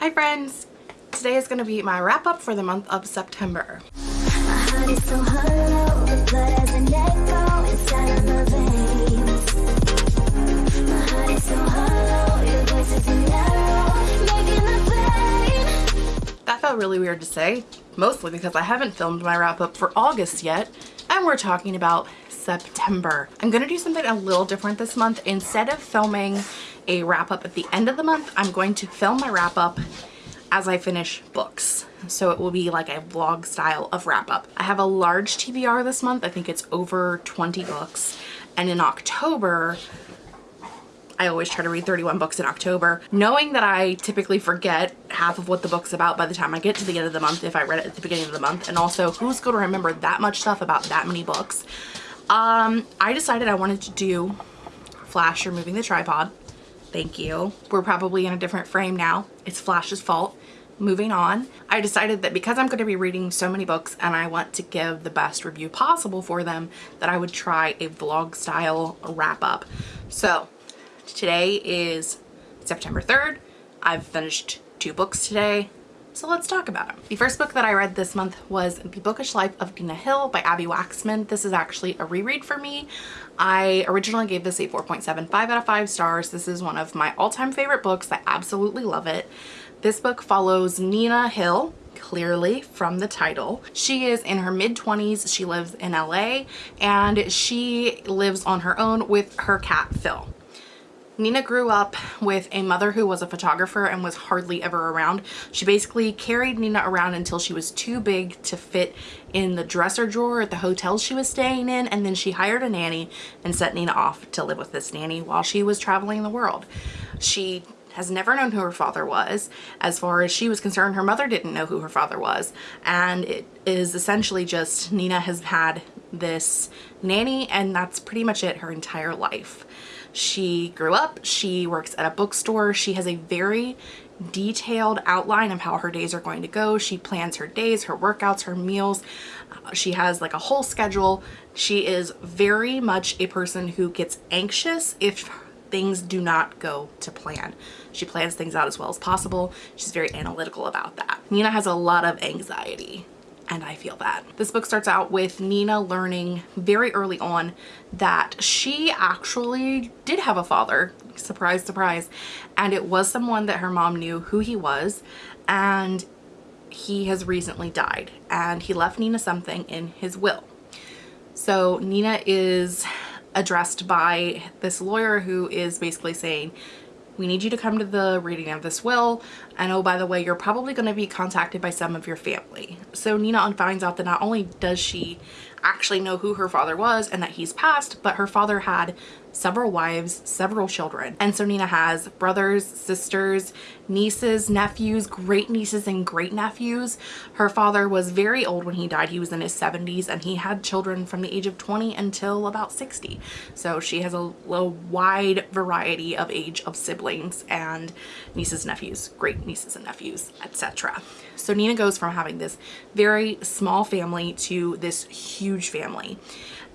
Hi friends! Today is going to be my wrap up for the month of September. That felt really weird to say, mostly because I haven't filmed my wrap up for August yet, and we're talking about September. I'm going to do something a little different this month. Instead of filming a wrap up at the end of the month, I'm going to film my wrap up as I finish books. So it will be like a vlog style of wrap up. I have a large TBR this month. I think it's over 20 books. And in October, I always try to read 31 books in October, knowing that I typically forget half of what the book's about by the time I get to the end of the month if I read it at the beginning of the month. And also, who's going to remember that much stuff about that many books? Um, I decided I wanted to do Flash removing the tripod. Thank you. We're probably in a different frame now. It's Flash's fault. Moving on, I decided that because I'm going to be reading so many books and I want to give the best review possible for them, that I would try a vlog style wrap up. So Today is September 3rd. I've finished two books today. So let's talk about them. The first book that I read this month was The Bookish Life of Nina Hill by Abbi Waxman. This is actually a reread for me. I originally gave this a 4.75 out of 5 stars. This is one of my all-time favorite books. I absolutely love it. This book follows Nina Hill, clearly from the title. She is in her mid-20s. She lives in LA and she lives on her own with her cat Phil. Nina grew up with a mother who was a photographer and was hardly ever around. She basically carried Nina around until she was too big to fit in the dresser drawer at the hotel she was staying in and then she hired a nanny and sent Nina off to live with this nanny while she was traveling the world. She has never known who her father was. As far as she was concerned, her mother didn't know who her father was. And it is essentially just Nina has had this nanny and that's pretty much it her entire life. She grew up, she works at a bookstore, she has a very detailed outline of how her days are going to go. She plans her days, her workouts, her meals. Uh, she has like a whole schedule. She is very much a person who gets anxious if things do not go to plan. She plans things out as well as possible. She's very analytical about that. Nina has a lot of anxiety and I feel that. This book starts out with Nina learning very early on that she actually did have a father, surprise, surprise, and it was someone that her mom knew who he was and he has recently died and he left Nina something in his will. So Nina is addressed by this lawyer who is basically saying we need you to come to the reading of this will. And oh by the way you're probably going to be contacted by some of your family. So Nina finds out that not only does she actually know who her father was and that he's passed but her father had several wives, several children. And so Nina has brothers, sisters, nieces, nephews, great nieces and great nephews. Her father was very old when he died. He was in his 70s and he had children from the age of 20 until about 60. So she has a, a wide variety of age of siblings and nieces, nephews, great nieces and nephews, etc. So Nina goes from having this very small family to this huge family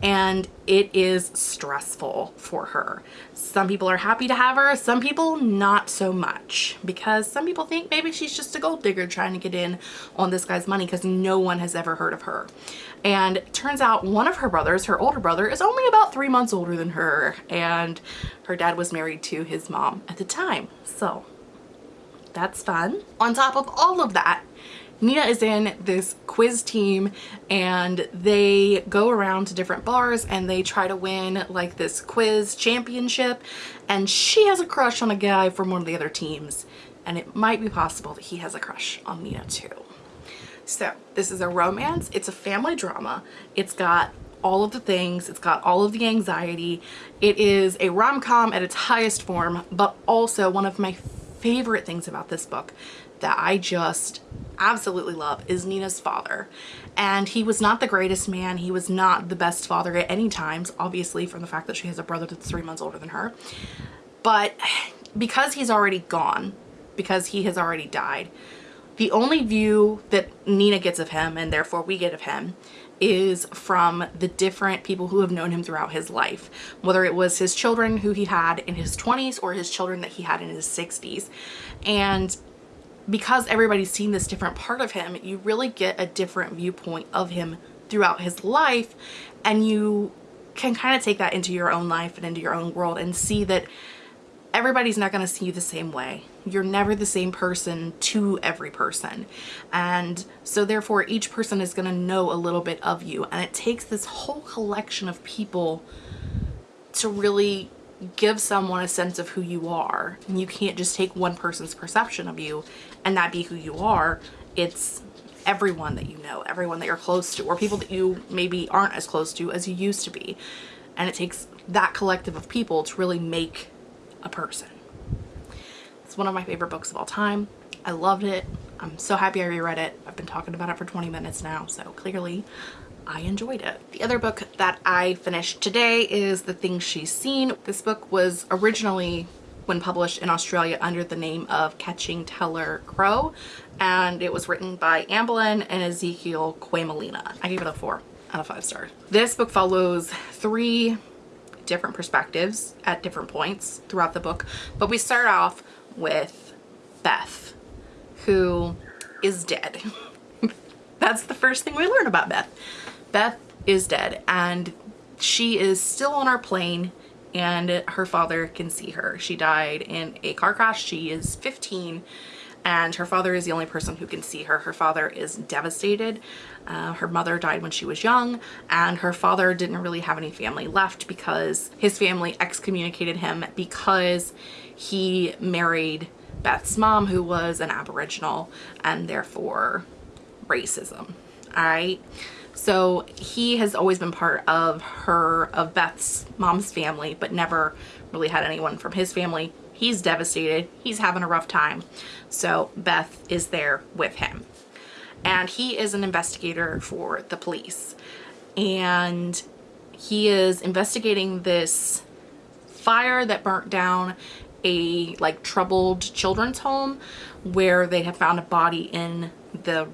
and it is stressful for her. Some people are happy to have her, some people not so much because some people think maybe she's just a gold digger trying to get in on this guy's money because no one has ever heard of her. And turns out one of her brothers, her older brother, is only about three months older than her and her dad was married to his mom at the time. So that's fun. On top of all of that, Nina is in this quiz team and they go around to different bars and they try to win like this quiz championship. And she has a crush on a guy from one of the other teams and it might be possible that he has a crush on Nina too. So this is a romance, it's a family drama, it's got all of the things, it's got all of the anxiety, it is a rom-com at its highest form but also one of my favorite things about this book that I just absolutely love is Nina's father. And he was not the greatest man. He was not the best father at any times, obviously from the fact that she has a brother that's three months older than her. But because he's already gone, because he has already died, the only view that Nina gets of him and therefore we get of him is from the different people who have known him throughout his life whether it was his children who he had in his 20s or his children that he had in his 60s and because everybody's seen this different part of him, you really get a different viewpoint of him throughout his life and you can kind of take that into your own life and into your own world and see that everybody's not going to see you the same way. You're never the same person to every person. And so therefore each person is going to know a little bit of you. And it takes this whole collection of people to really give someone a sense of who you are. And you can't just take one person's perception of you and that be who you are. It's everyone that you know, everyone that you're close to, or people that you maybe aren't as close to as you used to be. And it takes that collective of people to really make a person. It's one of my favorite books of all time. I loved it. I'm so happy I reread it. I've been talking about it for 20 minutes now, so clearly I enjoyed it. The other book that I finished today is The Things She's Seen. This book was originally when published in Australia under the name of Catching Teller Crow and it was written by Ambelin and Ezekiel Kwaymullina. I gave it a four out of five stars. This book follows three different perspectives at different points throughout the book but we start off with Beth who is dead. That's the first thing we learn about Beth. Beth is dead and she is still on our plane and her father can see her. She died in a car crash. She is 15 and her father is the only person who can see her. Her father is devastated. Uh, her mother died when she was young and her father didn't really have any family left because his family excommunicated him because he married Beth's mom who was an aboriginal and therefore racism. All right. So he has always been part of her, of Beth's mom's family, but never really had anyone from his family. He's devastated. He's having a rough time. So Beth is there with him. And he is an investigator for the police. And he is investigating this fire that burnt down a like troubled children's home where they have found a body in the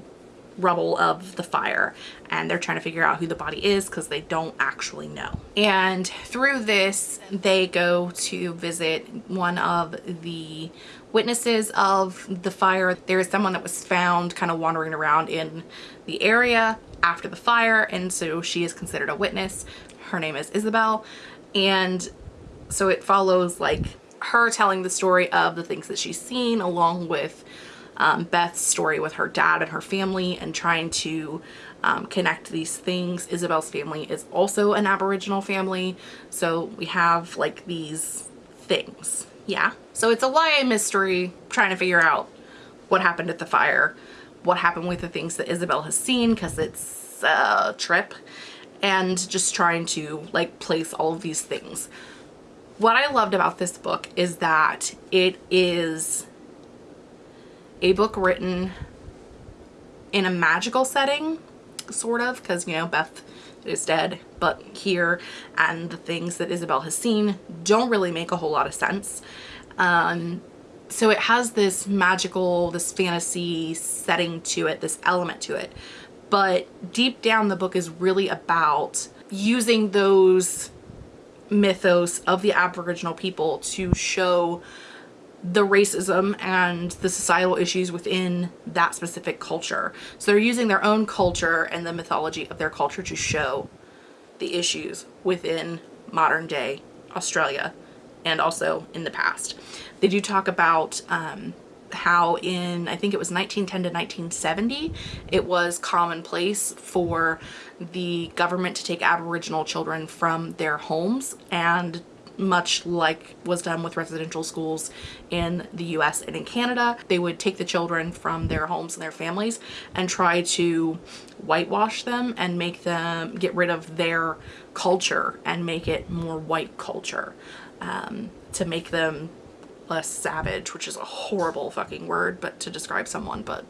rubble of the fire and they're trying to figure out who the body is because they don't actually know. And through this, they go to visit one of the witnesses of the fire. There is someone that was found kind of wandering around in the area after the fire and so she is considered a witness. Her name is Isabel and so it follows like her telling the story of the things that she's seen along with um, Beth's story with her dad and her family and trying to um, connect these things. Isabel's family is also an Aboriginal family. So we have like these things. Yeah. So it's a YA mystery trying to figure out what happened at the fire, what happened with the things that Isabel has seen because it's a trip and just trying to like place all of these things. What I loved about this book is that it is a book written in a magical setting, sort of, because, you know, Beth is dead, but here and the things that Isabel has seen don't really make a whole lot of sense. Um, so it has this magical, this fantasy setting to it, this element to it. But deep down the book is really about using those mythos of the Aboriginal people to show the racism and the societal issues within that specific culture. So they're using their own culture and the mythology of their culture to show the issues within modern day Australia and also in the past. They do talk about um, how in, I think it was 1910 to 1970, it was commonplace for the government to take Aboriginal children from their homes and much like was done with residential schools in the US and in Canada. They would take the children from their homes and their families and try to whitewash them and make them get rid of their culture and make it more white culture um, to make them less savage, which is a horrible fucking word, but to describe someone, but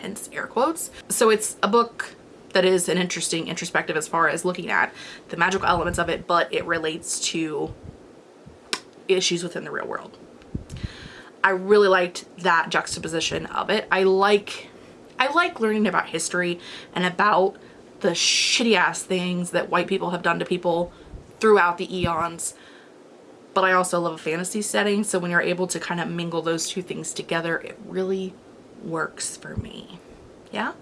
hence air quotes. So it's a book that is an interesting introspective as far as looking at the magical elements of it, but it relates to issues within the real world. I really liked that juxtaposition of it. I like I like learning about history and about the shitty ass things that white people have done to people throughout the eons. But I also love a fantasy setting, so when you're able to kind of mingle those two things together, it really, works for me. Yeah?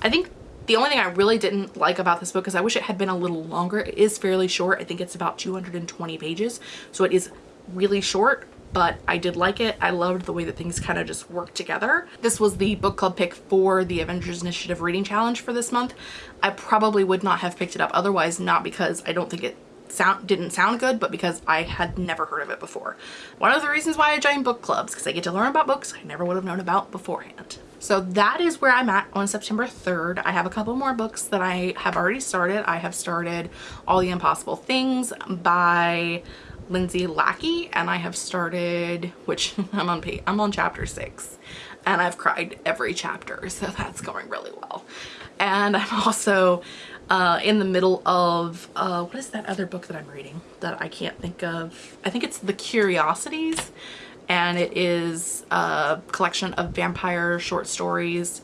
I think the only thing I really didn't like about this book is I wish it had been a little longer. It is fairly short. I think it's about 220 pages. So it is really short, but I did like it. I loved the way that things kind of just work together. This was the book club pick for the Avengers Initiative Reading Challenge for this month. I probably would not have picked it up otherwise, not because I don't think it sound didn't sound good but because I had never heard of it before. One of the reasons why I joined book clubs because I get to learn about books I never would have known about beforehand. So that is where I'm at on September 3rd. I have a couple more books that I have already started. I have started All the Impossible Things by Lindsay Lackey and I have started, which I'm on page, I'm on chapter six and I've cried every chapter so that's going really well. And I'm also uh, in the middle of, uh, what is that other book that I'm reading that I can't think of? I think it's The Curiosities and it is a collection of vampire short stories.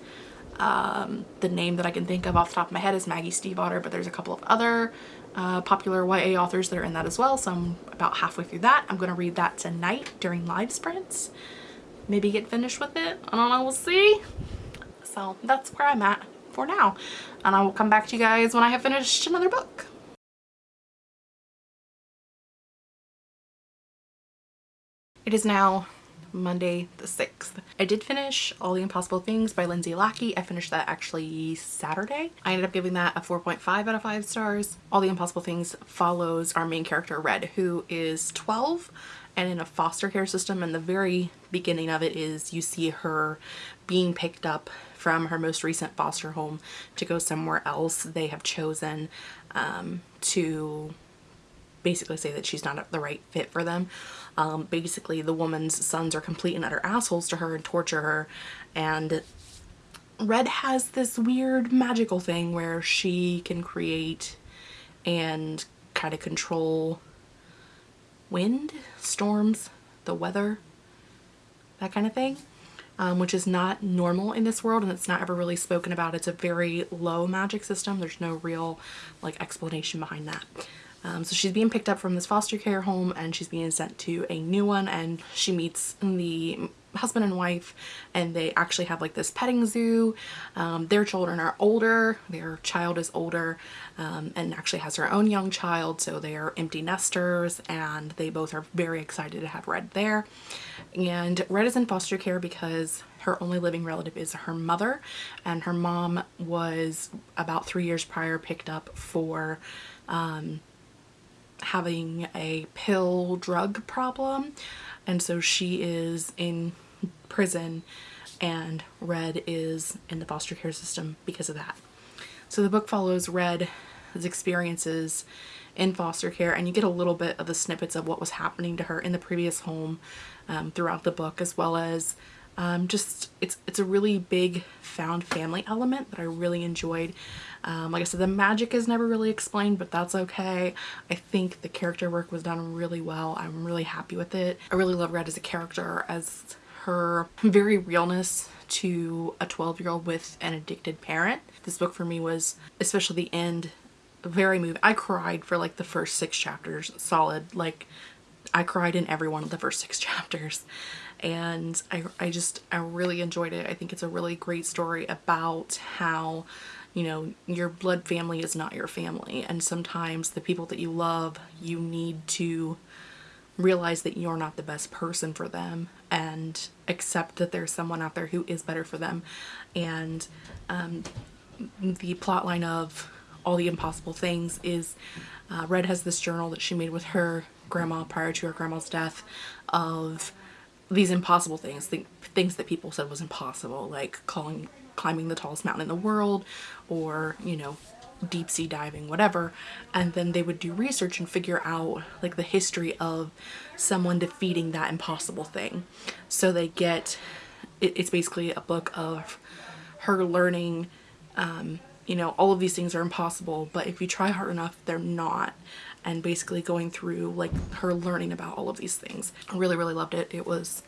Um, the name that I can think of off the top of my head is Maggie Stiefvater, but there's a couple of other uh, popular YA authors that are in that as well. So I'm about halfway through that. I'm going to read that tonight during live sprints. Maybe get finished with it. I don't know. We'll see. So that's where I'm at for now. And I will come back to you guys when I have finished another book. It is now Monday the 6th. I did finish All the Impossible Things by Lindsay Lackey. I finished that actually Saturday. I ended up giving that a 4.5 out of 5 stars. All the Impossible Things follows our main character Red who is 12 and in a foster care system and the very beginning of it is you see her being picked up from her most recent foster home to go somewhere else. They have chosen um, to basically say that she's not the right fit for them. Um, basically, the woman's sons are complete and utter assholes to her and torture her. And Red has this weird magical thing where she can create and kind of control wind, storms, the weather, that kind of thing. Um, which is not normal in this world and it's not ever really spoken about. It's a very low magic system. There's no real like explanation behind that. Um, so she's being picked up from this foster care home and she's being sent to a new one and she meets the husband and wife and they actually have like this petting zoo. Um, their children are older, their child is older um, and actually has her own young child so they are empty nesters and they both are very excited to have Red there. And Red is in foster care because her only living relative is her mother and her mom was about three years prior picked up for um, having a pill drug problem and so she is in prison and Red is in the foster care system because of that. So the book follows Red's experiences in foster care and you get a little bit of the snippets of what was happening to her in the previous home um, throughout the book as well as um, just it's it's a really big found family element that I really enjoyed. Um, like I said the magic is never really explained but that's okay. I think the character work was done really well. I'm really happy with it. I really love Red as a character as her very realness to a 12 year old with an addicted parent. This book for me was especially the end very moving I cried for like the first six chapters solid like I cried in every one of the first six chapters. And I, I just I really enjoyed it. I think it's a really great story about how you know your blood family is not your family. And sometimes the people that you love you need to realize that you're not the best person for them and accept that there's someone out there who is better for them. And um, the plot line of all the impossible things is uh, Red has this journal that she made with her grandma prior to her grandma's death of these impossible things, th things that people said was impossible, like calling, climbing the tallest mountain in the world or, you know, deep sea diving, whatever. And then they would do research and figure out like the history of someone defeating that impossible thing. So they get, it, it's basically a book of her learning, um, you know, all of these things are impossible, but if you try hard enough, they're not and basically going through like her learning about all of these things. I really, really loved it. It was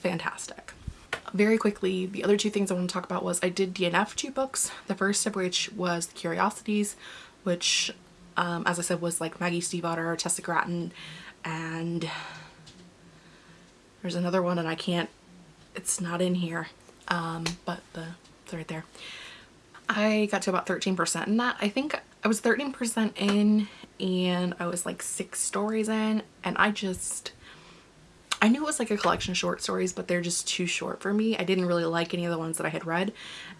fantastic. Very quickly, the other two things I want to talk about was I did DNF two books. The first of which was The Curiosities, which, um, as I said, was like Maggie Stiefvater, Tessa Gratton, and there's another one and I can't, it's not in here. um, but the, it's right there. I got to about 13% in that. I think I was 13% in and I was like six stories in and I just, I knew it was like a collection of short stories, but they're just too short for me. I didn't really like any of the ones that I had read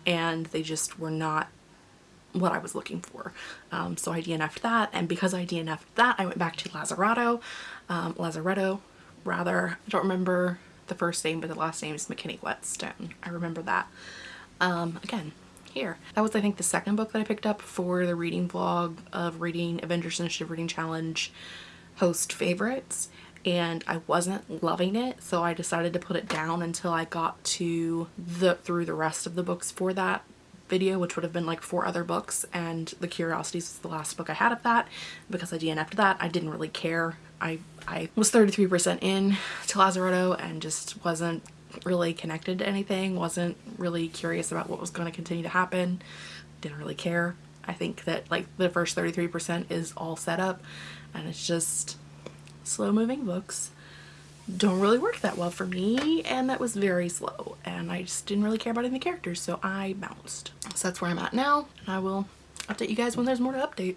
and they just were not what I was looking for. Um, so I DNF'd that and because I DNF'd that I went back to Lazaretto, um, Lazaretto rather, I don't remember the first name but the last name is McKinney Whetstone. I remember that. Um, again, here. That was I think the second book that I picked up for the reading vlog of reading Avengers Initiative Reading Challenge host favorites and I wasn't loving it so I decided to put it down until I got to the through the rest of the books for that video which would have been like four other books and The Curiosities was the last book I had of that because I DNF'd that. I didn't really care. I I was 33% in to Lazaretto and just wasn't really connected to anything wasn't really curious about what was going to continue to happen didn't really care. I think that like the first 33% is all set up and it's just slow moving books don't really work that well for me and that was very slow and I just didn't really care about any of the characters so I bounced. So that's where I'm at now and I will update you guys when there's more to update.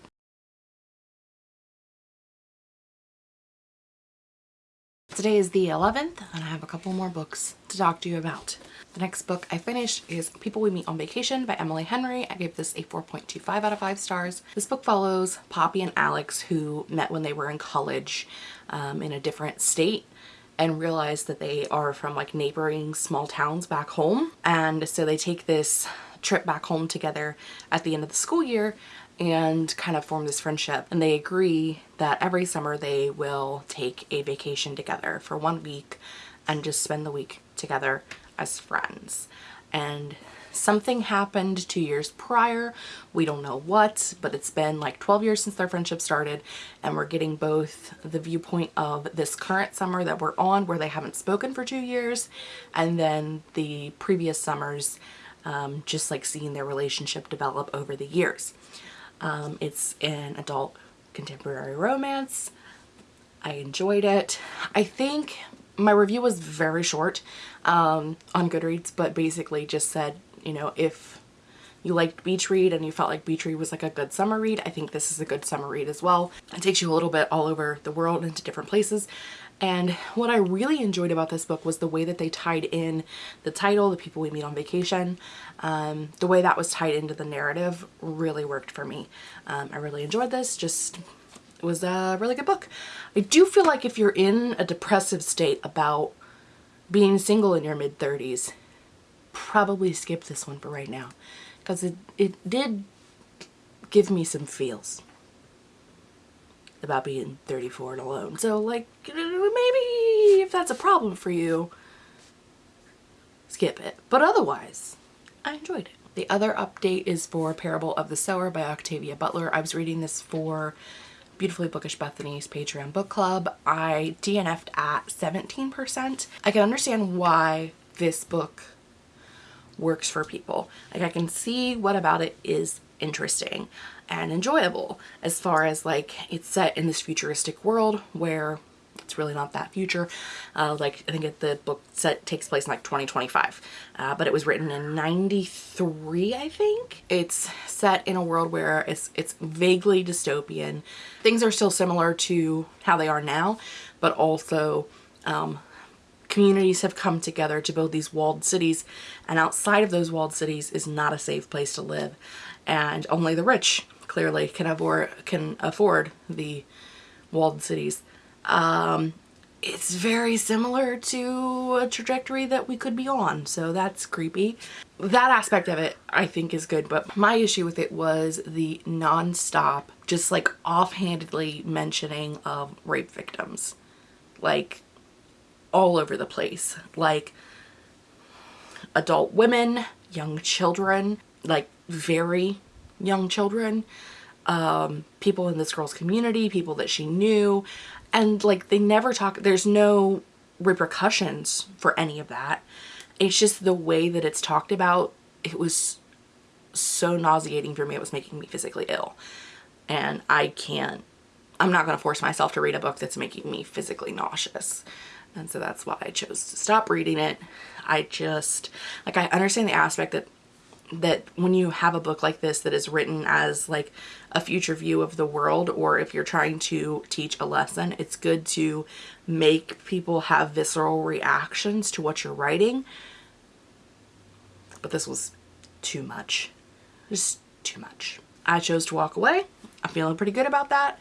Today is the 11th and I have a couple more books to talk to you about. The next book I finished is People We Meet on Vacation by Emily Henry. I gave this a 4.25 out of 5 stars. This book follows Poppy and Alex who met when they were in college um, in a different state and realize that they are from like neighboring small towns back home. And so they take this trip back home together at the end of the school year and kind of form this friendship. And they agree that every summer they will take a vacation together for one week and just spend the week together as friends. And Something happened two years prior. We don't know what, but it's been like 12 years since their friendship started and we're getting both the viewpoint of this current summer that we're on where they haven't spoken for two years and then the previous summers um, just like seeing their relationship develop over the years. Um, it's an adult contemporary romance. I enjoyed it. I think my review was very short um, on Goodreads, but basically just said you know, if you liked beach read and you felt like beach read was like a good summer read, I think this is a good summer read as well. It takes you a little bit all over the world into different places. And what I really enjoyed about this book was the way that they tied in the title, The People We Meet on Vacation. Um, the way that was tied into the narrative really worked for me. Um, I really enjoyed this, just it was a really good book. I do feel like if you're in a depressive state about being single in your mid 30s, probably skip this one for right now because it, it did give me some feels about being 34 and alone. So like maybe if that's a problem for you, skip it. But otherwise, I enjoyed it. The other update is for Parable of the Sower by Octavia Butler. I was reading this for Beautifully Bookish Bethany's Patreon book club. I DNF'd at 17%. I can understand why this book works for people. Like I can see what about it is interesting and enjoyable as far as like it's set in this futuristic world where it's really not that future. Uh, like I think the book set takes place in like 2025, uh, but it was written in 93, I think. It's set in a world where it's, it's vaguely dystopian. Things are still similar to how they are now, but also um, communities have come together to build these walled cities and outside of those walled cities is not a safe place to live and only the rich clearly can afford can afford the walled cities. Um, it's very similar to a trajectory that we could be on so that's creepy. That aspect of it I think is good but my issue with it was the non-stop just like offhandedly mentioning of rape victims. Like all over the place. Like adult women young children like very young children um, people in this girl's community people that she knew and like they never talk there's no repercussions for any of that. It's just the way that it's talked about it was so nauseating for me it was making me physically ill. And I can't I'm not going to force myself to read a book that's making me physically nauseous. And so that's why I chose to stop reading it. I just, like I understand the aspect that that when you have a book like this that is written as like a future view of the world or if you're trying to teach a lesson it's good to make people have visceral reactions to what you're writing. But this was too much. Just too much. I chose to walk away. I'm feeling pretty good about that.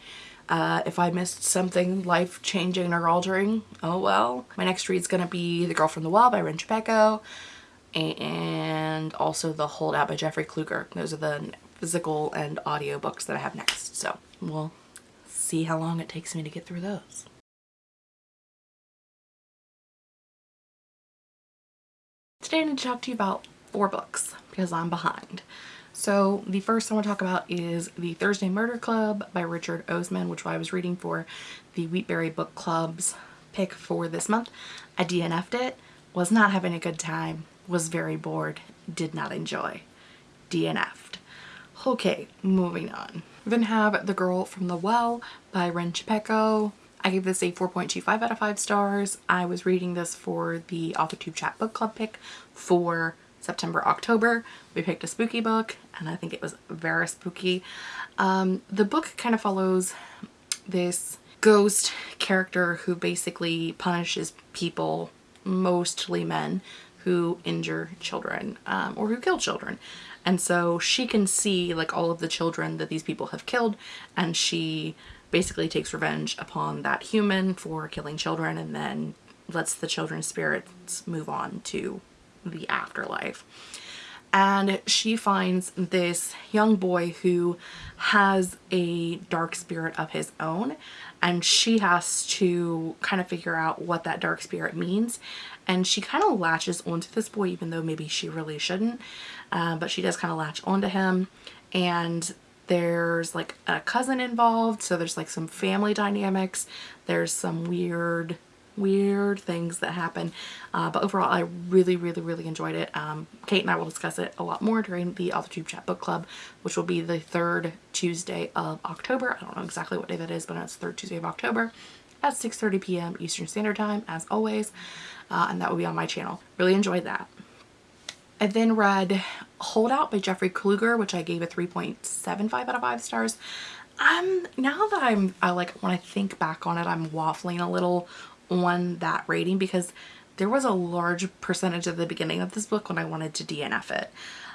Uh, if I missed something life-changing or altering, oh well. My next read's gonna be The Girl from the Well by Rin Chupeco and also The Holdout by Jeffrey Kluger. Those are the physical and audio books that I have next. So we'll see how long it takes me to get through those. Today I need to talk to you about four books because I'm behind. So the first I want to talk about is The Thursday Murder Club by Richard Osman, which I was reading for the Wheatberry Book Club's pick for this month. I DNF'd it, was not having a good time, was very bored, did not enjoy. DNF'd. Okay, moving on. We Then have The Girl from the Well by Rin Chupeco. I gave this a 4.25 out of 5 stars. I was reading this for the AuthorTube Chat Book Club pick for September, October. We picked a spooky book and I think it was very spooky. Um, the book kind of follows this ghost character who basically punishes people, mostly men, who injure children um, or who kill children. And so she can see like all of the children that these people have killed and she basically takes revenge upon that human for killing children and then lets the children's spirits move on to the afterlife. And she finds this young boy who has a dark spirit of his own and she has to kind of figure out what that dark spirit means. And she kind of latches onto this boy even though maybe she really shouldn't uh, but she does kind of latch onto him. And there's like a cousin involved so there's like some family dynamics. There's some weird weird things that happen uh, but overall I really really really enjoyed it um, Kate and I will discuss it a lot more during the AuthorTube Chat Book Club which will be the third Tuesday of October I don't know exactly what day that is but it's the third Tuesday of October at 6.30 p.m. Eastern Standard Time as always uh, and that will be on my channel. Really enjoyed that. I then read Holdout by Jeffrey Kluger which I gave a 3.75 out of 5 stars. Um, now that I'm, I like, when I think back on it, I'm waffling a little on that rating because there was a large percentage at the beginning of this book when I wanted to DNF it.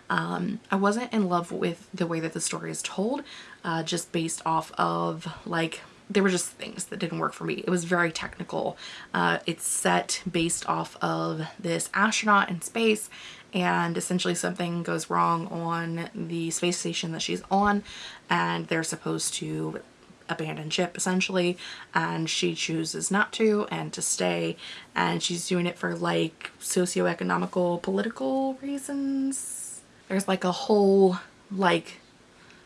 Um, I wasn't in love with the way that the story is told, uh, just based off of like there were just things that didn't work for me. It was very technical. Uh, it's set based off of this astronaut in space and essentially something goes wrong on the space station that she's on and they're supposed to abandon ship essentially and she chooses not to and to stay and she's doing it for like socio-economical political reasons. There's like a whole like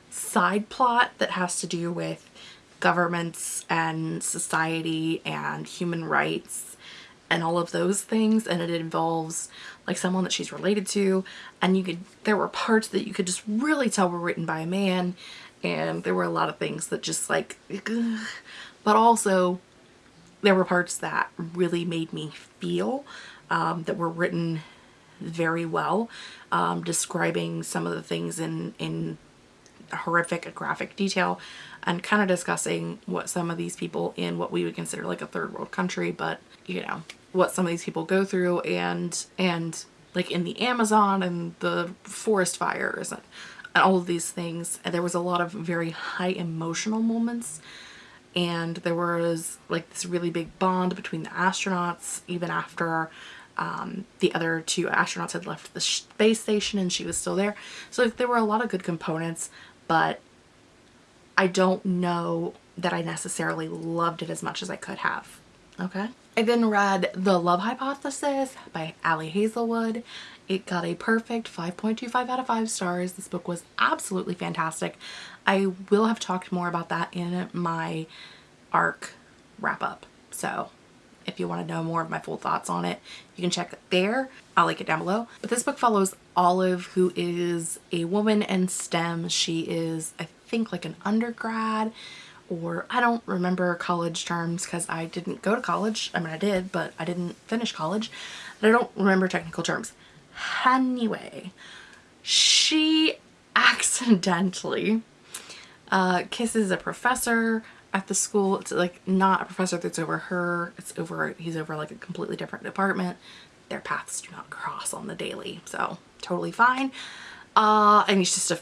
side plot that has to do with governments and society and human rights and all of those things and it involves like someone that she's related to and you could there were parts that you could just really tell were written by a man and there were a lot of things that just like ugh. but also there were parts that really made me feel um, that were written very well um, describing some of the things in in horrific graphic detail and kind of discussing what some of these people in what we would consider like a third world country but you know what some of these people go through and and like in the Amazon and the forest fires and, and all of these things and there was a lot of very high emotional moments and there was like this really big bond between the astronauts even after um, the other two astronauts had left the space station and she was still there so there were a lot of good components but I don't know that I necessarily loved it as much as I could have. Okay. I then read The Love Hypothesis by Ali Hazelwood. It got a perfect 5.25 out of 5 stars. This book was absolutely fantastic. I will have talked more about that in my ARC wrap up. So if you want to know more of my full thoughts on it, you can check it there. I'll link it down below. But this book follows Olive, who is a woman in STEM. She is, I think, like an undergrad or I don't remember college terms because I didn't go to college. I mean, I did, but I didn't finish college. And I don't remember technical terms. Anyway, she accidentally uh, kisses a professor at the school. It's like not a professor that's over her. It's over, he's over like a completely different department. Their paths do not cross on the daily. So totally fine. Uh, and he's just a,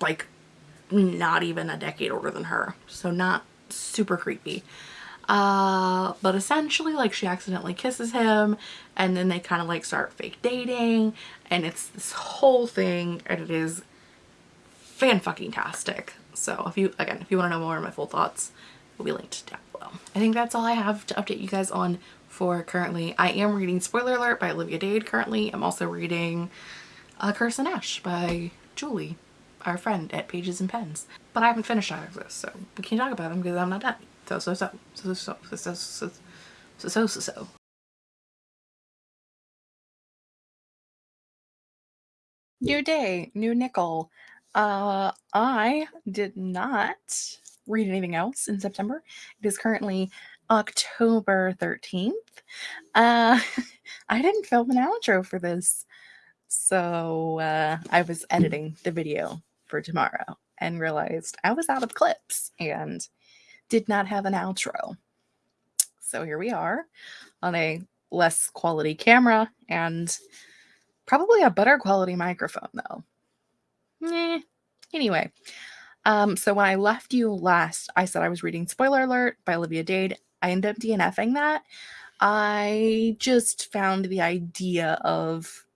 like not even a decade older than her. So not super creepy. Uh, but essentially like she accidentally kisses him and then they kind of like start fake dating and it's this whole thing and it is fan fucking tastic. So if you, again, if you want to know more of my full thoughts, will be linked down below. I think that's all I have to update you guys on for currently. I am reading Spoiler Alert by Olivia Dade currently. I'm also reading A Curse and Ash by Julie, our friend at Pages and Pens. But I haven't finished either of this, so we can't talk about them because I'm not done. So, so, so, so, so, so, so, so, so, so. New day, new nickel. Uh, I did not read anything else in September. It is currently October 13th. Uh, I didn't film an outro for this. So uh, I was editing the video for tomorrow and realized I was out of clips and did not have an outro. So here we are on a less quality camera and probably a better quality microphone though. Eh. Anyway, um, so when I left you last, I said I was reading Spoiler Alert by Olivia Dade. I ended up DNFing that. I just found the idea of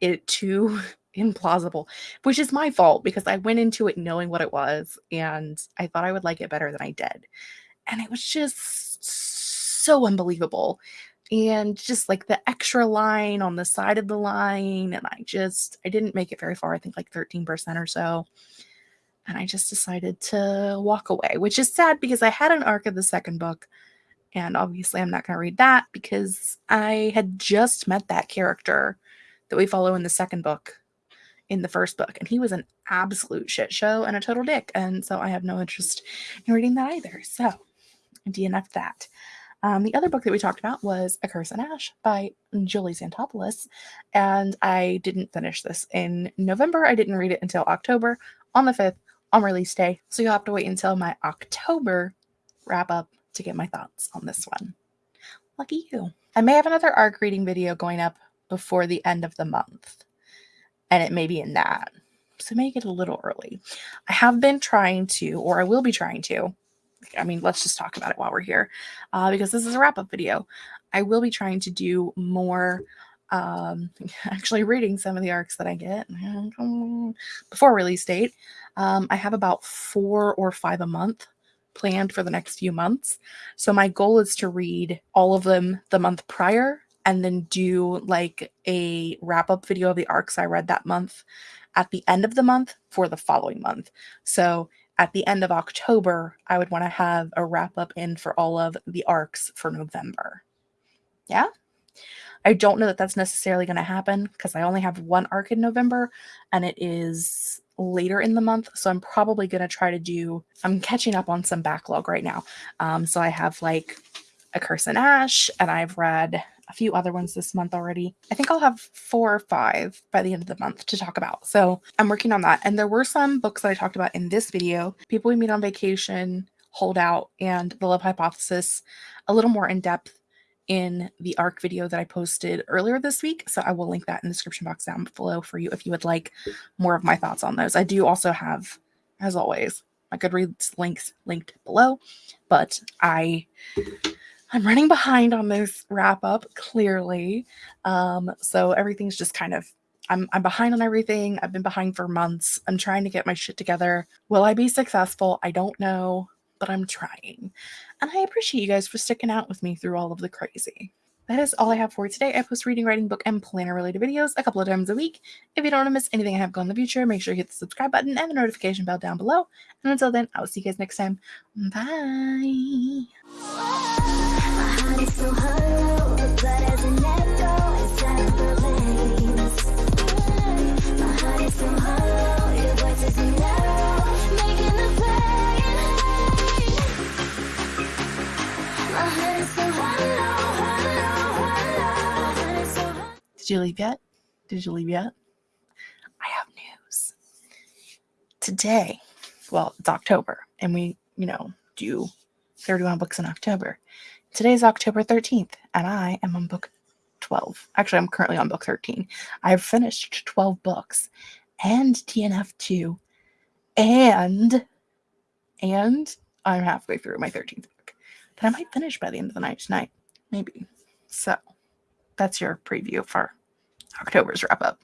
it too implausible, which is my fault because I went into it knowing what it was and I thought I would like it better than I did. And it was just so unbelievable. And just like the extra line on the side of the line, and I just, I didn't make it very far, I think like 13% or so. And I just decided to walk away, which is sad because I had an arc of the second book. And obviously, I'm not going to read that because I had just met that character that we follow in the second book in the first book and he was an absolute shit show and a total dick and so i have no interest in reading that either so I dnf that um, the other book that we talked about was A Curse and Ash by Julie Santopoulos, and I didn't finish this in November. I didn't read it until October on the 5th on release day. So you'll have to wait until my October wrap up to get my thoughts on this one. Lucky you. I may have another arc reading video going up before the end of the month and it may be in that. So make it a little early. I have been trying to, or I will be trying to. I mean, let's just talk about it while we're here, uh, because this is a wrap up video. I will be trying to do more, um, actually reading some of the arcs that I get before release date. Um, I have about four or five a month planned for the next few months. So my goal is to read all of them the month prior and then do like a wrap up video of the arcs I read that month at the end of the month for the following month. So at the end of October, I would want to have a wrap up in for all of the arcs for November. Yeah. I don't know that that's necessarily going to happen because I only have one arc in November and it is later in the month. So I'm probably going to try to do, I'm catching up on some backlog right now. Um, so I have like A Curse and Ash and I've read a few other ones this month already. I think I'll have four or five by the end of the month to talk about. So I'm working on that. And there were some books that I talked about in this video People We Meet on Vacation, Hold Out, and The Love Hypothesis, a little more in depth in the ARC video that I posted earlier this week. So I will link that in the description box down below for you if you would like more of my thoughts on those. I do also have, as always, my Goodreads links linked below, but I I'm running behind on this wrap up clearly. Um, so everything's just kind of I'm I'm behind on everything. I've been behind for months. I'm trying to get my shit together. Will I be successful? I don't know, but I'm trying. And I appreciate you guys for sticking out with me through all of the crazy. That is all I have for you today. I post reading, writing, book, and planner related videos a couple of times a week. If you don't want to miss anything I have going in the future, make sure you hit the subscribe button and the notification bell down below. And until then, I will see you guys next time. Bye. You leave yet? Did you leave yet? I have news. Today, well, it's October, and we, you know, do 31 books in October. Today's October 13th, and I am on book 12. Actually, I'm currently on book 13. I've finished 12 books and DNF 2 and and I'm halfway through my 13th book that I might finish by the end of the night tonight. Maybe. So that's your preview for October's wrap up.